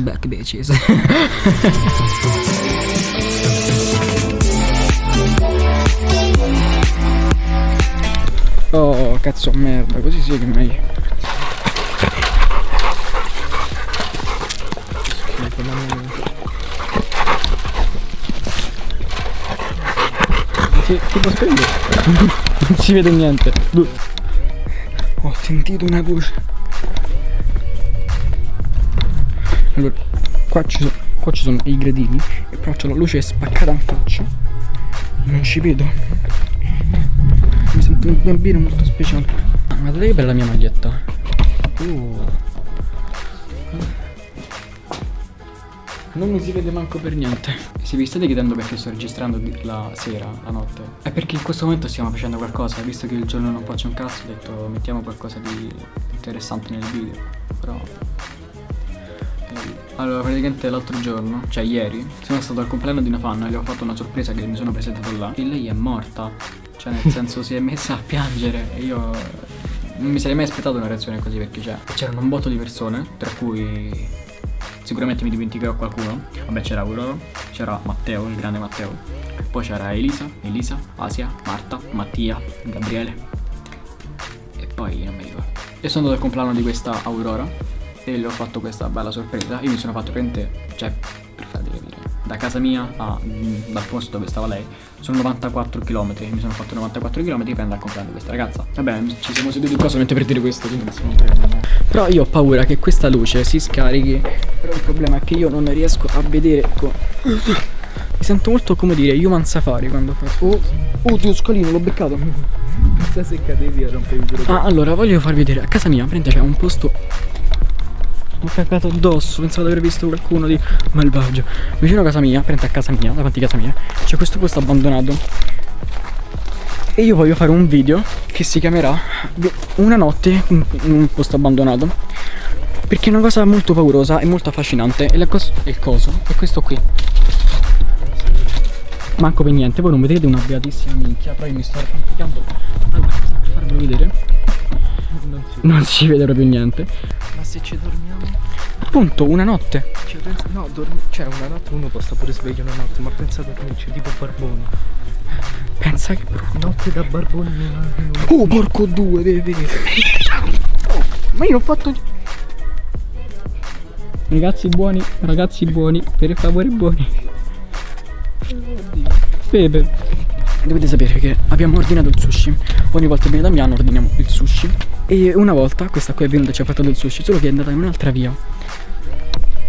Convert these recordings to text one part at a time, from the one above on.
back bitches. oh, cazzo merda, così sì che meglio. Sì, tipo spegno. non si vede niente. Ho sentito una voce. Allora, qua ci, sono, qua ci sono i gradini e però c'è la luce spaccata in faccia. Non ci vedo. Mi sento un bambino molto speciale. Ah, guardate che bella la mia maglietta. Uh. Non mi si vede manco per niente. Se vi state chiedendo perché sto registrando la sera, la notte, è perché in questo momento stiamo facendo qualcosa. Visto che il giorno non faccio un cazzo, ho detto mettiamo qualcosa di interessante nel video. Però allora, praticamente l'altro giorno, cioè ieri, sono stato al compleanno di una fan e le ho fatto una sorpresa che mi sono presentato là. E lei è morta. Cioè, nel senso, si è messa a piangere e io non mi sarei mai aspettato una reazione così perché cioè, c'erano un botto di persone, tra cui sicuramente mi dimenticherò qualcuno. Vabbè, c'era Aurora, c'era Matteo, il grande Matteo. Poi c'era Elisa, Elisa, Asia, Marta, Mattia, Gabriele. E poi non mi ricordo. E sono andato al compleanno di questa Aurora e le ho fatto questa bella sorpresa. Io mi sono fatto prendere, cioè, per farvi capire, da casa mia a, mm, dal posto dove stava lei, sono 94 km. Mi sono fatto 94 km per andare a comprare questa ragazza. Vabbè, ci siamo seduti qua solamente per dire questo, quindi non Però io ho paura che questa luce si scarichi. Però il problema è che io non riesco a vedere. Mi sento molto come dire Human Safari quando fa. Oh, oddio, scalino, l'ho beccato. Pensa se cadevi a rompevi il Ah, allora voglio farvi vedere. A casa mia, prende c'è un posto ho cagato addosso, pensavo di aver visto qualcuno di malvagio. Vicino a casa mia, prende a casa mia, davanti a casa mia, c'è questo posto abbandonato. E io voglio fare un video che si chiamerà Una notte in un posto abbandonato. Perché è una cosa molto paurosa e molto affascinante. E cos il coso è questo qui. Manco per niente, voi non vedete una beatissima minchia, però io mi sto arrampicando per farvelo vedere. Non si, non si vede proprio niente. Ma se ci dormiamo? Appunto, una notte. Cioè, no, dormi, cioè una notte uno può stare pure sveglio una notte, ma pensa a dormirci, tipo barboni. Pensa che brutto. Notte da barboni non ha. Oh, porco due, devi vedere. Oh, ma io ho fatto. Ragazzi buoni, ragazzi buoni, per favore buoni. Oddio. Pepe. Dovete sapere che abbiamo ordinato il sushi. Ogni volta che viene da Damiano ordiniamo il sushi. E una volta questa qui è venuta e ci ha fatto del sushi, solo che è andata in un'altra via.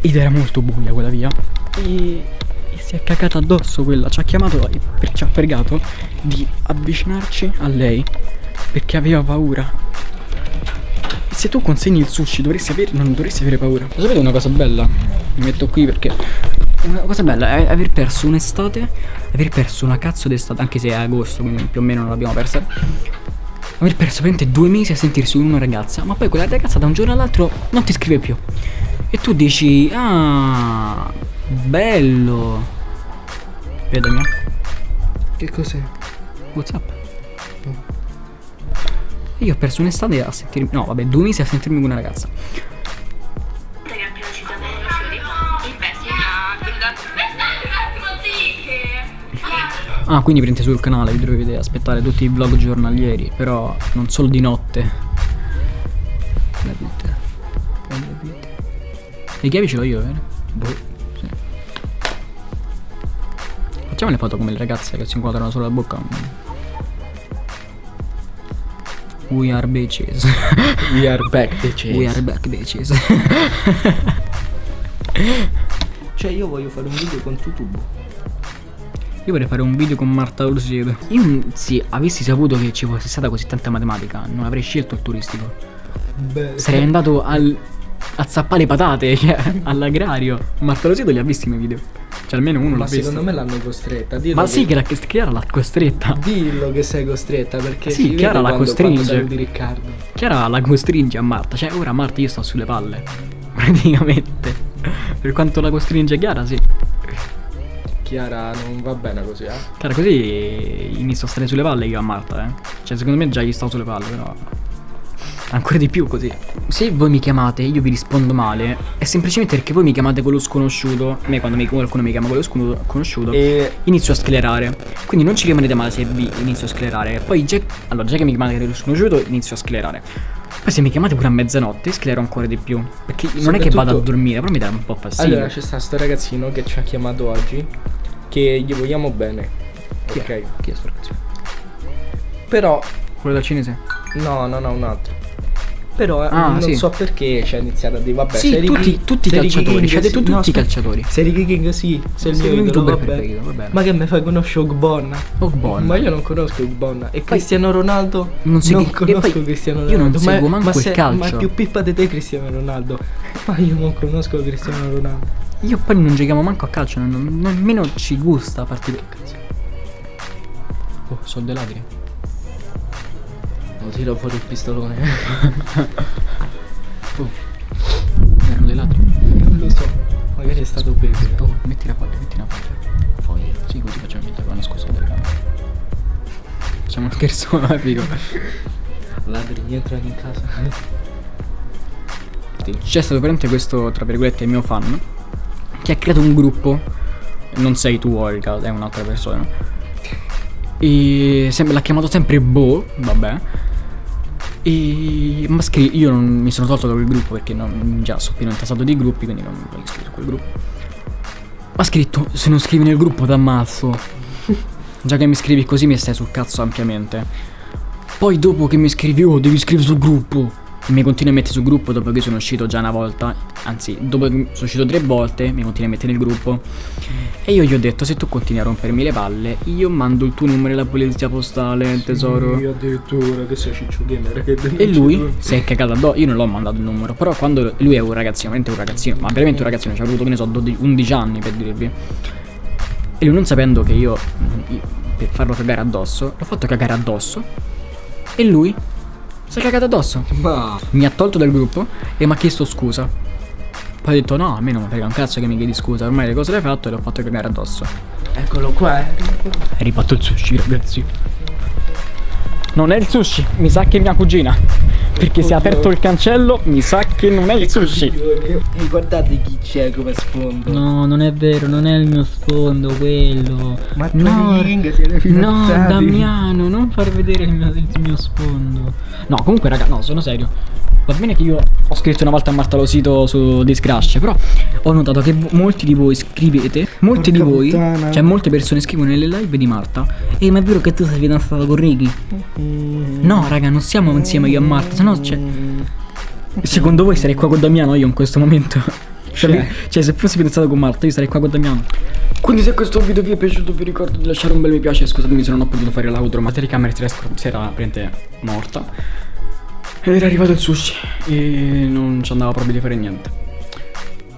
Ed era molto buia quella via. E, e si è cagata addosso quella. Ci ha chiamato ci ha pregato di avvicinarci a lei. Perché aveva paura. Se tu consegni il sushi dovresti avere, non dovresti avere paura. Lo sapete una cosa bella? Mi metto qui perché una cosa bella è aver perso un'estate, aver perso una cazzo d'estate, anche se è agosto, quindi più o meno non l'abbiamo persa. Aver perso veramente due mesi a sentirsi con una ragazza, ma poi quella ragazza da un giorno all'altro non ti scrive più. E tu dici, ah, bello. Vedami. Che cos'è? Whatsapp. Oh. Io ho perso un'estate a sentirmi, no vabbè, due mesi a sentirmi con una ragazza. Ah, quindi prendete sul canale, vi dovete aspettare tutti i vlog giornalieri, però non solo di notte. La vita. La vita. Le chiavi ce l'ho io, vero? Boh. Sì. Facciamo le foto come le ragazze che si inquadrano solo la bocca. We are bitches. We are back bitches. We are back bitches. cioè io voglio fare un video con YouTube. Io vorrei fare un video con Marta Orsiego. Io se avessi saputo che ci fosse stata così tanta matematica, non avrei scelto il turistico. Beh, Sarei andato al, a zappare patate, cioè, all'agrario. Marta Orsiego li ha visti i miei video. Cioè almeno uno l'ha visto. secondo me l'hanno costretta. Dillo Ma che... sì, che, la, che Chiara l'ha costretta. Dillo che sei costretta perché sì, Chiara la quando, costringe. Quando Riccardo. Chiara la costringe a Marta. Cioè ora Marta io sto sulle palle. Praticamente. Per quanto la costringe Chiara, sì. Chiara non va bene così, eh. Chiara così inizio a stare sulle palle io a Marta, eh. Cioè secondo me già gli stavo sulle palle, però. Ancora di più così. Se voi mi chiamate e io vi rispondo male, è semplicemente perché voi mi chiamate con lo sconosciuto. A me quando mi, qualcuno mi chiama con lo scono- conosciuto, E inizio a sclerare. Quindi non ci rimanete male se vi inizio a sclerare. Poi già, allora, già che mi chiamate con lo sconosciuto, inizio a sclerare. Poi se mi chiamate pure a mezzanotte, sclero ancora di più. Perché non è che vado a dormire, però mi dà un po' fastidio. allora c'è sta sto ragazzino che ci ha chiamato oggi. Che gli vogliamo bene. Chi è? Ok. Chi è sto ragazzo? Però. Quello dal cinese? No, no, no, un altro. Però Ah, non sì. so perché ci ha iniziato a dire vabbè Sì, se Ricky- tutti- tutti i calciatori, King ci ha detto sì- tutti i calciatori. Se Ricky King sì, Sei il mio youtuber vabbè. preferito, va bene. Ma che mi fai conosco Ogbonna? Ogbonna. Ma io non conosco Ogbonna. E Cristiano Ronaldo? Non chi- e conosco Cristiano io Ronaldo. non ma, seguo manco ma il se- calcio. Ma più pippa di te Cristiano Ronaldo. Ma io non conosco Cristiano Ronaldo. Io poi non giochiamo manco a calcio, non, non- nemmeno ci gusta a partire. Cazzo. Oh, sono dei ladri. Tiro fuori il pistolone. Oh. Erano dei ladri. non lo so. Magari è stato Pepe. Oh, metti la foglia, metti la foglia. Foglia. Sì, così facciamo che vanno scusa delle camere. Facciamo scherzo epico. Ladri entrano in casa. C'è stato veramente questo, tra virgolette, mio fan che ha creato un gruppo. Non sei tu, Olga, è un'altra persona. E l'ha chiamato sempre Bo, vabbè. E ma scri- io non mi sono tolto da quel gruppo perché non, già sono pieno intasato di gruppi, quindi non voglio iscrivere a quel gruppo. Ma scritto: Se non scrivi nel gruppo t'ammazzo. Già che mi scrivi così mi stai sul cazzo ampiamente. Poi dopo che mi scrivi, oh, devi scrivere sul gruppo. Mi continui a mettere sul gruppo dopo che sono uscito già una volta. Anzi, dopo che sono uscito tre volte, mi continui a mettere nel gruppo. E io gli ho detto, se tu continui a rompermi le palle, io mando il tuo numero alla polizia postale, tesoro. Io addirittura che sei Ciccio Gamer. Che E lui si è cagato addosso. Io non l'ho mandato il numero. Però quando lui è un ragazzino, veramente un ragazzino, ma veramente un ragazzino, ci ha avuto, che ne so, 12 11 anni per dirvi. E lui non sapendo che io, io- per farlo cagare addosso, l'ho fatto cagare addosso. E lui si è cagato addosso. Ma. Mi ha tolto dal gruppo e mi ha chiesto scusa. Poi ha detto no, a me non mi frega un cazzo che mi chiedi scusa, ormai le cose le hai fatto e l'ho fatto cagare addosso. Eccolo qua. eh. Hai rifatto il sushi, ragazzi. Non è il sushi, mi sa che è mia cugina. Perché si è aperto il cancello, mi sa che non è il sushi. Guardate chi c'è come sfondo. No, non è vero, non è il mio sfondo quello. Ma no, siete no. Damiano, non far vedere il mio, il mio sfondo. No, comunque, raga, no, sono serio. Va bene che io ho scritto una volta a Marta Losito su Discrash, però ho notato che molti di voi scrivete, molti Porca di voi, puttana. cioè molte persone scrivono nelle live di Marta. E ma è vero che tu sei fidanzato con Ricky? Mm. No, raga, non siamo insieme io e Marta, sennò cioè, secondo voi sarei qua con Damiano io in questo momento? Cioè, Cioè. cioè, se fossi fidanzato con Marta io sarei qua con Damiano. Quindi se questo video vi è piaciuto vi ricordo di lasciare un bel mi piace Scusatemi se non ho potuto fare l'outro Ma la telecamera si era praticamente morta Ed era arrivato il sushi E non ci andava proprio di fare niente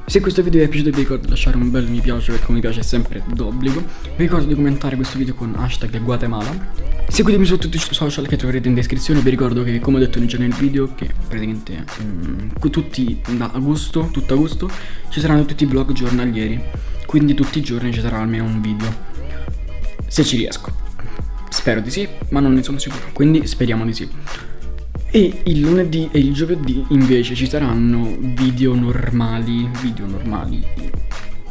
Se questo video vi è piaciuto vi ricordo di lasciare un bel mi piace Perché un mi piace è sempre d'obbligo Vi ricordo di commentare questo video con hashtag Guatemala Seguitemi su tutti i social che troverete in descrizione. Vi ricordo che come ho detto già nel video Che praticamente mm, tutti da agosto, tutto agosto Ci saranno tutti i vlog giornalieri. Quindi tutti i giorni ci sarà almeno un video. Se ci riesco. Spero di sì, ma non ne sono sicuro. Quindi speriamo di sì. E il lunedì e il giovedì invece ci saranno video normali, video normali,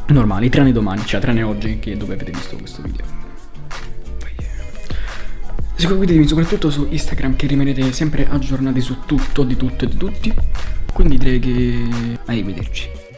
normali, tranne domani, cioè tranne oggi che dove avete visto questo video. Seguitemi soprattutto su Instagram che rimanete sempre aggiornati su tutto, di tutto e di tutti. Quindi direi che... Arrivederci.